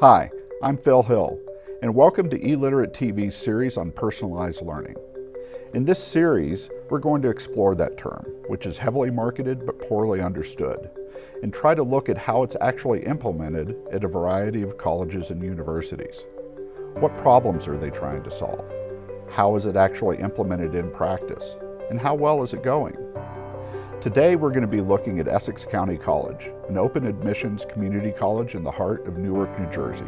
Hi, I'm Phil Hill, and welcome to eLiterate TV's series on personalized learning. In this series, we're going to explore that term, which is heavily marketed but poorly understood, and try to look at how it's actually implemented at a variety of colleges and universities. What problems are they trying to solve? How is it actually implemented in practice? And how well is it going? Today we're going to be looking at Essex County College, an open admissions community college in the heart of Newark, New Jersey.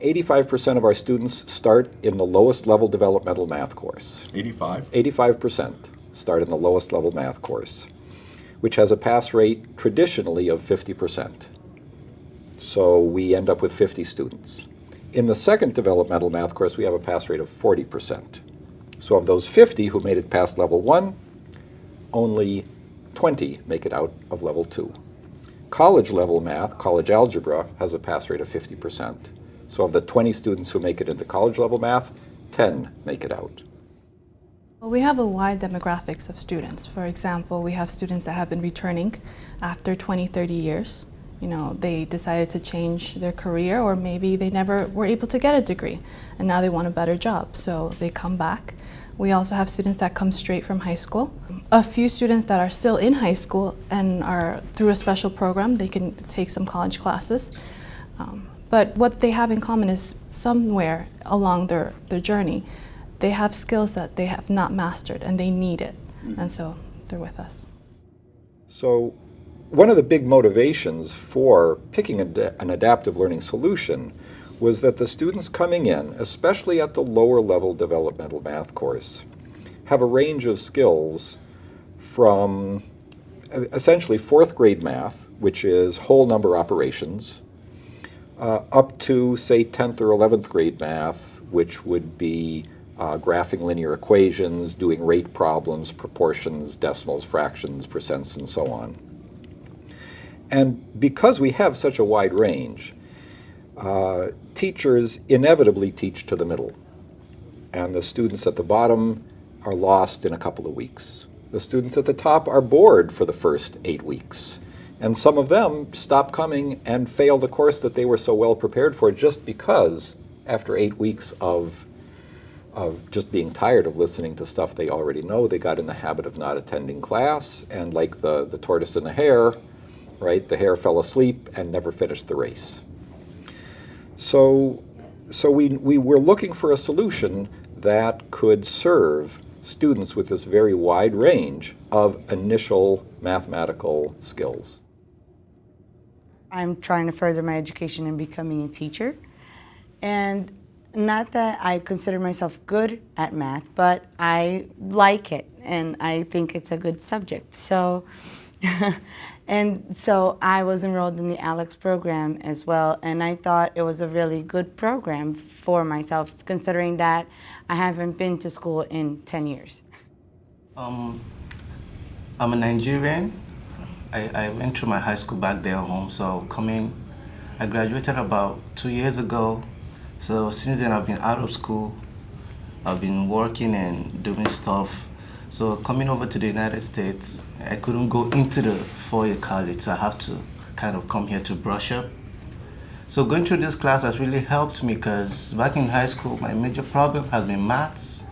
Eighty-five percent of our students start in the lowest level developmental math course. 85? Eighty-five percent start in the lowest level math course, which has a pass rate traditionally of fifty percent. So we end up with fifty students. In the second developmental math course, we have a pass rate of 40%. So of those 50 who made it past level 1, only 20 make it out of level 2. College level math, college algebra, has a pass rate of 50%. So of the 20 students who make it into college level math, 10 make it out. Well, we have a wide demographics of students. For example, we have students that have been returning after 20, 30 years you know, they decided to change their career or maybe they never were able to get a degree and now they want a better job. So they come back. We also have students that come straight from high school. A few students that are still in high school and are through a special program, they can take some college classes. Um, but what they have in common is somewhere along their, their journey, they have skills that they have not mastered and they need it. Mm -hmm. And so they're with us. So one of the big motivations for picking an adaptive learning solution was that the students coming in, especially at the lower level developmental math course, have a range of skills from essentially fourth grade math, which is whole number operations, uh, up to, say, 10th or 11th grade math, which would be uh, graphing linear equations, doing rate problems, proportions, decimals, fractions, percents, and so on. And because we have such a wide range, uh, teachers inevitably teach to the middle. And the students at the bottom are lost in a couple of weeks. The students at the top are bored for the first eight weeks. And some of them stop coming and fail the course that they were so well prepared for just because after eight weeks of, of just being tired of listening to stuff they already know, they got in the habit of not attending class. And like the, the tortoise and the hare, right? The hare fell asleep and never finished the race. So, so we, we were looking for a solution that could serve students with this very wide range of initial mathematical skills. I'm trying to further my education in becoming a teacher. And not that I consider myself good at math, but I like it and I think it's a good subject. So And so I was enrolled in the ALEKS program as well, and I thought it was a really good program for myself, considering that I haven't been to school in 10 years. Um, I'm a Nigerian. I, I went through my high school back there home, so coming, I graduated about two years ago. So since then I've been out of school. I've been working and doing stuff so coming over to the United States, I couldn't go into the four-year college, so I have to kind of come here to brush up. So going through this class has really helped me because back in high school, my major problem has been maths.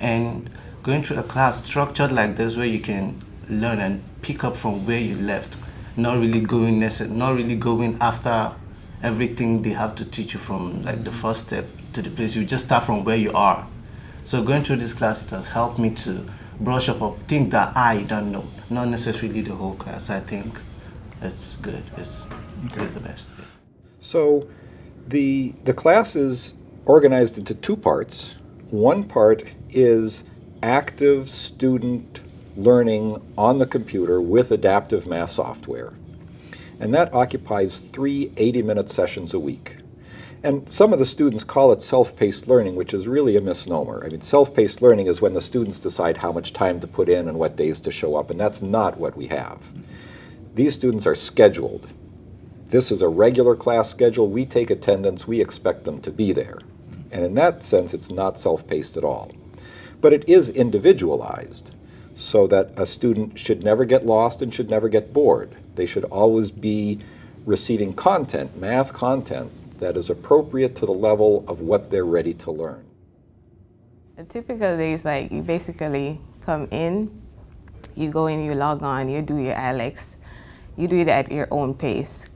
And going through a class structured like this where you can learn and pick up from where you left, not really going not really going after everything they have to teach you from like the first step to the place. You just start from where you are. So going through this class, it has helped me to brush up of things that I don't know, not necessarily the whole class. I think it's good. It's, okay. it's the best. So the, the class is organized into two parts. One part is active student learning on the computer with adaptive math software. And that occupies three 80-minute sessions a week. And some of the students call it self-paced learning, which is really a misnomer. I mean, self-paced learning is when the students decide how much time to put in and what days to show up, and that's not what we have. These students are scheduled. This is a regular class schedule. We take attendance. We expect them to be there. And in that sense, it's not self-paced at all. But it is individualized. so that a student should never get lost and should never get bored. They should always be receiving content, math content, that is appropriate to the level of what they're ready to learn. A typical day is like you basically come in, you go in, you log on, you do your ALEKS, you do it at your own pace.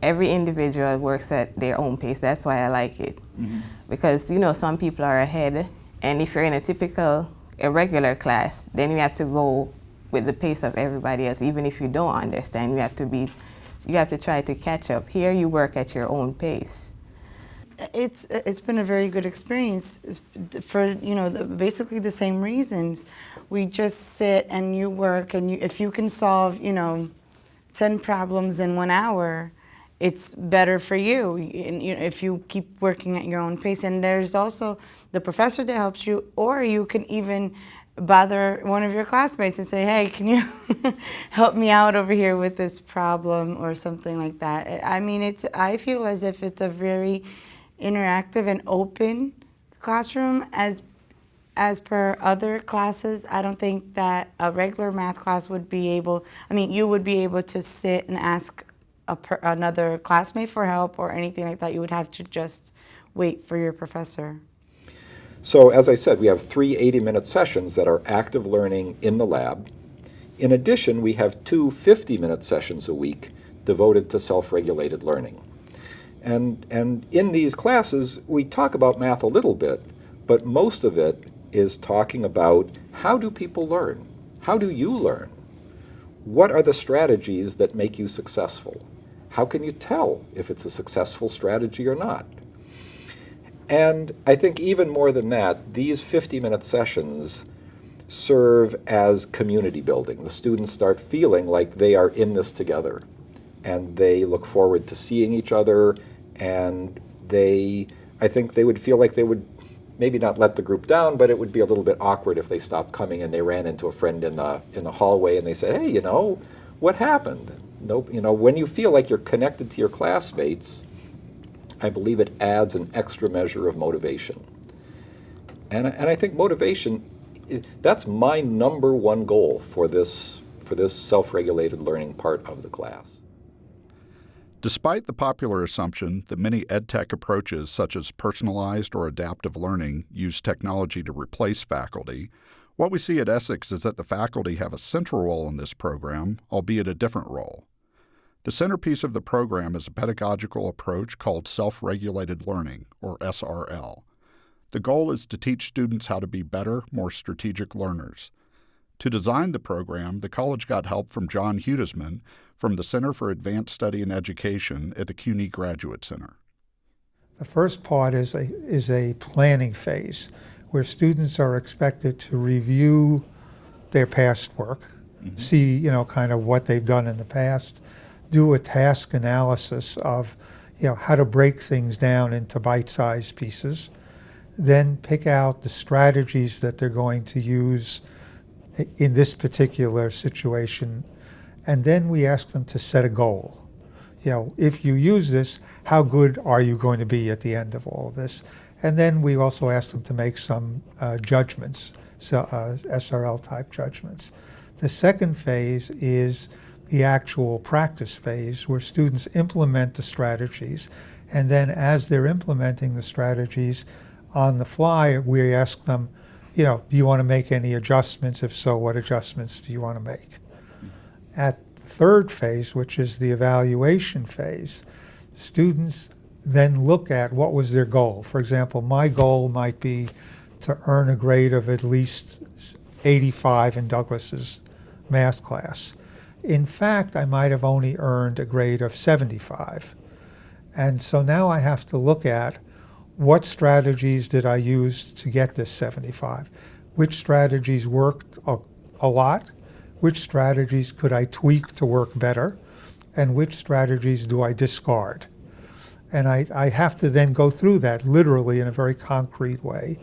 Every individual works at their own pace. That's why I like it. Mm -hmm. Because, you know, some people are ahead, and if you're in a typical, a regular class, then you have to go with the pace of everybody else. Even if you don't understand, you have to be you have to try to catch up. Here you work at your own pace. It's it's been a very good experience for you know the, basically the same reasons. We just sit and you work and you, if you can solve you know ten problems in one hour, it's better for you. If you keep working at your own pace. And there's also the professor that helps you, or you can even bother one of your classmates and say, hey, can you help me out over here with this problem or something like that. I mean, it's, I feel as if it's a very interactive and open classroom as as per other classes, I don't think that a regular math class would be able, I mean, you would be able to sit and ask per, another classmate for help or anything like that. You would have to just wait for your professor. So as I said, we have three 80-minute sessions that are active learning in the lab. In addition, we have two 50-minute sessions a week devoted to self-regulated learning. And, and in these classes, we talk about math a little bit, but most of it is talking about how do people learn? How do you learn? What are the strategies that make you successful? How can you tell if it's a successful strategy or not? And I think even more than that, these 50-minute sessions serve as community building. The students start feeling like they are in this together and they look forward to seeing each other and they, I think they would feel like they would maybe not let the group down, but it would be a little bit awkward if they stopped coming and they ran into a friend in the, in the hallway and they said, hey, you know, what happened? Nope, you know, when you feel like you're connected to your classmates, I believe it adds an extra measure of motivation. And, and I think motivation, that's my number one goal for this, for this self-regulated learning part of the class. Despite the popular assumption that many EdTech approaches such as personalized or adaptive learning use technology to replace faculty, what we see at Essex is that the faculty have a central role in this program, albeit a different role. The centerpiece of the program is a pedagogical approach called self-regulated learning, or SRL. The goal is to teach students how to be better, more strategic learners. To design the program, the college got help from John Hudesman from the Center for Advanced Study and Education at the CUNY Graduate Center. The first part is a, is a planning phase where students are expected to review their past work, mm -hmm. see, you know, kind of what they've done in the past, do a task analysis of you know, how to break things down into bite-sized pieces, then pick out the strategies that they're going to use in this particular situation, and then we ask them to set a goal. You know, if you use this, how good are you going to be at the end of all of this? And then we also ask them to make some uh, judgments, so, uh, SRL type judgments. The second phase is the actual practice phase where students implement the strategies and then as they're implementing the strategies on the fly we ask them you know do you want to make any adjustments? If so what adjustments do you want to make? At the third phase which is the evaluation phase students then look at what was their goal. For example my goal might be to earn a grade of at least 85 in Douglas's math class in fact, I might have only earned a grade of 75. And so now I have to look at what strategies did I use to get this 75? Which strategies worked a, a lot? Which strategies could I tweak to work better? And which strategies do I discard? And I, I have to then go through that literally in a very concrete way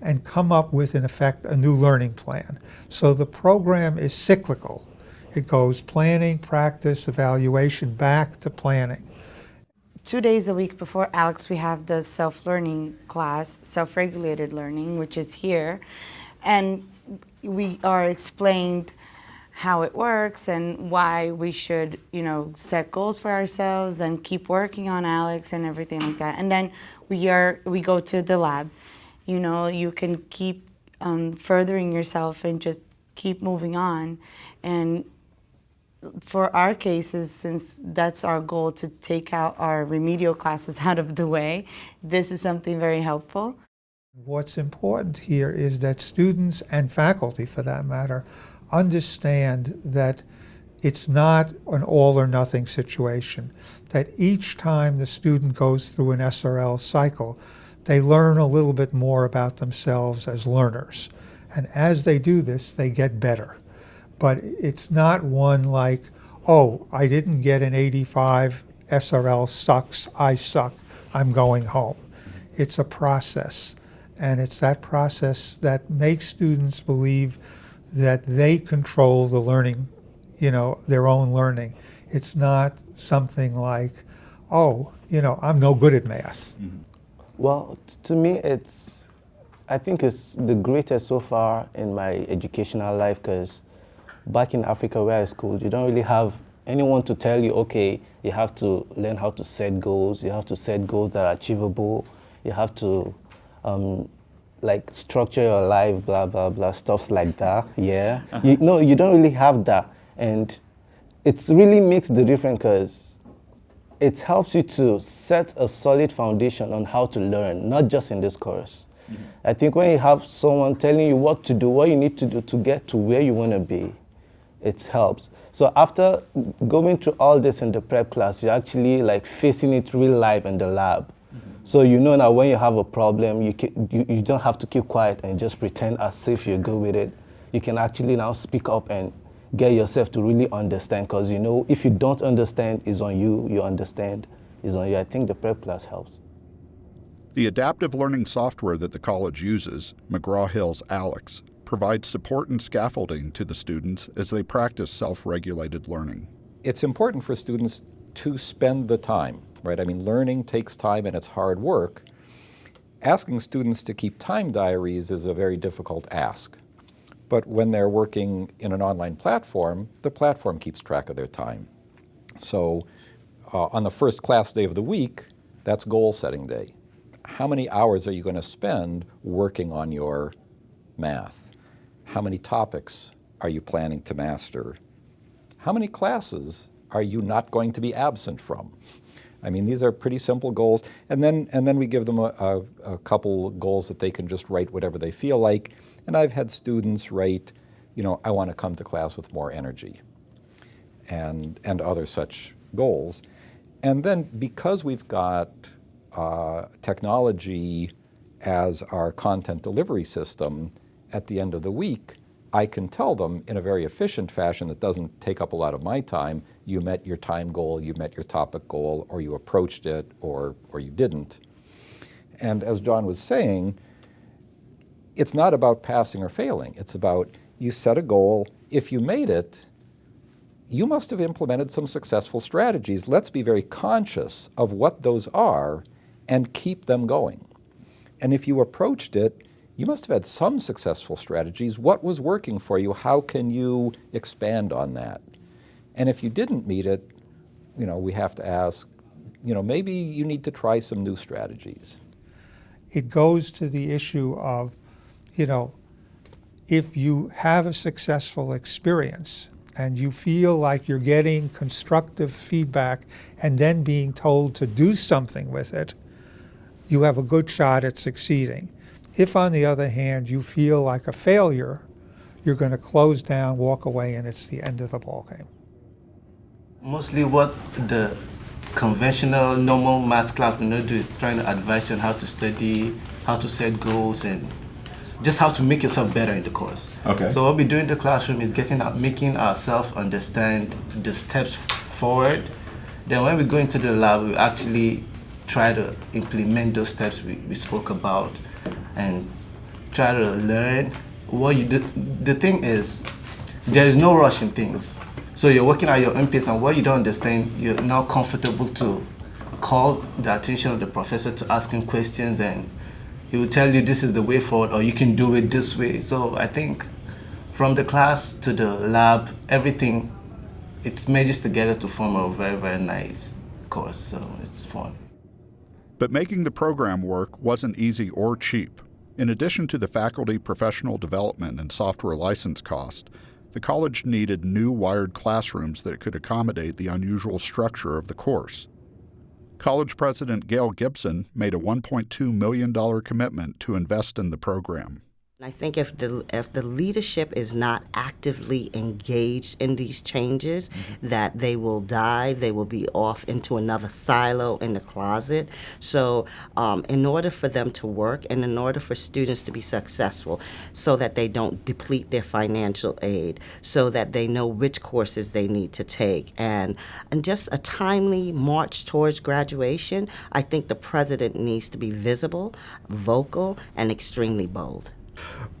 and come up with, in effect, a new learning plan. So the program is cyclical. It goes planning, practice, evaluation, back to planning. Two days a week before ALEKS, we have the self-learning class, self-regulated learning, which is here. And we are explained how it works and why we should, you know, set goals for ourselves and keep working on ALEKS and everything like that. And then we are we go to the lab. You know, you can keep um, furthering yourself and just keep moving on. And for our cases, since that's our goal to take out our remedial classes out of the way, this is something very helpful. What's important here is that students and faculty, for that matter, understand that it's not an all or nothing situation, that each time the student goes through an SRL cycle, they learn a little bit more about themselves as learners. And as they do this, they get better. But it's not one like, oh, I didn't get an 85, SRL sucks, I suck, I'm going home. It's a process. And it's that process that makes students believe that they control the learning, you know, their own learning. It's not something like, oh, you know, I'm no good at math. Mm -hmm. Well, to me, it's, I think it's the greatest so far in my educational life because back in Africa where I schooled, you don't really have anyone to tell you, okay, you have to learn how to set goals, you have to set goals that are achievable, you have to um, like structure your life, blah, blah, blah, stuffs like that, yeah. Uh -huh. You, no, you don't really have that. And it really makes the difference because it helps you to set a solid foundation on how to learn, not just in this course. Mm -hmm. I think when you have someone telling you what to do, what you need to do to get to where you want to be, it helps. So after going through all this in the prep class, you're actually like facing it real life in the lab. Mm-hmm. So you know now when you have a problem, you, can, you, you don't have to keep quiet and just pretend as if you're good with it. You can actually now speak up and get yourself to really understand because you know if you don't understand, it's on you. You understand, it's on you. I think the prep class helps. The adaptive learning software that the college uses, McGraw-Hill's ALEKS, provides support and scaffolding to the students as they practice self-regulated learning. It's important for students to spend the time right? I mean, learning takes time and it's hard work. Asking students to keep time diaries is a very difficult ask. But when they're working in an online platform, the platform keeps track of their time. So uh, on the first class day of the week, that's goal setting day. How many hours are you going to spend working on your math? How many topics are you planning to master? How many classes are you not going to be absent from? I mean, these are pretty simple goals. And then, and then we give them a, a, a, couple goals that they can just write whatever they feel like. And I've had students write, you know, I want to come to class with more energy and, and other such goals. And then because we've got uh, technology as our content delivery system, at the end of the week, I can tell them in a very efficient fashion that doesn't take up a lot of my time, you met your time goal, you met your topic goal, or you approached it, or, or you didn't. And as John was saying, it's not about passing or failing. It's about you set a goal. If you made it, you must have implemented some successful strategies. Let's be very conscious of what those are and keep them going. And if you approached it you must have had some successful strategies. What was working for you? How can you expand on that? And if you didn't meet it, you know, we have to ask, you know, maybe you need to try some new strategies. It goes to the issue of, you know, if you have a successful experience and you feel like you're getting constructive feedback and then being told to do something with it, you have a good shot at succeeding. If, on the other hand, you feel like a failure, you're going to close down, walk away, and it's the end of the ballgame. Mostly what the conventional, normal math class will not do is trying to advise you on how to study, how to set goals, and just how to make yourself better in the course. Okay. So what we do in the classroom is getting out, making ourselves understand the steps forward. Then when we go into the lab, we actually try to implement those steps we, we spoke about and try to learn what you do. The thing is, there is no rush in things. So you're working at your own pace and what you don't understand, you're now comfortable to call the attention of the professor to ask him questions and he will tell you this is the way forward or you can do it this way. So I think from the class to the lab, everything, it merges together to form a very, very nice course, so it's fun. But making the program work wasn't easy or cheap. In addition to the faculty professional development and software license cost, the college needed new wired classrooms that could accommodate the unusual structure of the course. College President Gale Gibson made a $1.2 million commitment to invest in the program. I think if the if the leadership is not actively engaged in these changes, mm-hmm. that they will die. They will be off into another silo in the closet. So, um, in order for them to work, and in order for students to be successful, so that they don't deplete their financial aid, so that they know which courses they need to take, and and just a timely march towards graduation. I think the president needs to be visible, vocal, and extremely bold.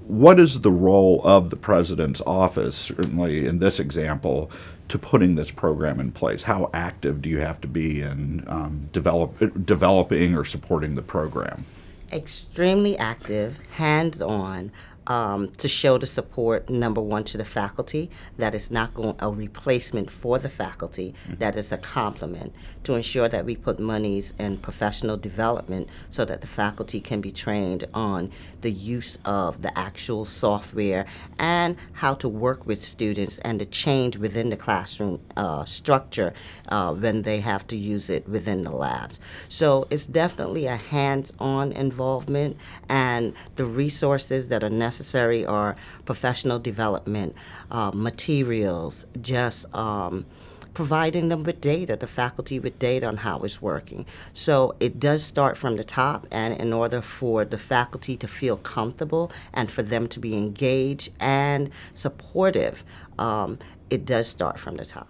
What is the role of the president's office, certainly in this example, to putting this program in place? How active do you have to be in um, develop, developing or supporting the program? Extremely active, hands on, um, to show the support, number one, to the faculty, that is not going a replacement for the faculty, mm-hmm. that is a complement, to ensure that we put monies in professional development so that the faculty can be trained on the use of the actual software and how to work with students and the change within the classroom uh, structure uh, when they have to use it within the labs. So it's definitely a hands-on involvement and the resources that are necessary necessary are professional development, uh, materials, just um, providing them with data, the faculty with data on how it's working. So it does start from the top, and in order for the faculty to feel comfortable and for them to be engaged and supportive, um, it does start from the top.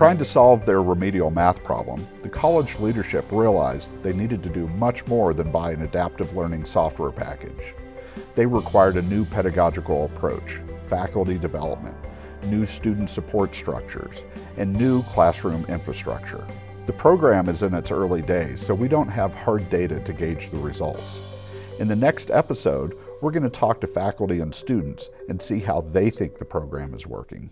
Trying to solve their remedial math problem, the college leadership realized they needed to do much more than buy an adaptive learning software package. They required a new pedagogical approach, faculty development, new student support structures, and new classroom infrastructure. The program is in its early days, so we don't have hard data to gauge the results. In the next episode, we're going to talk to faculty and students and see how they think the program is working.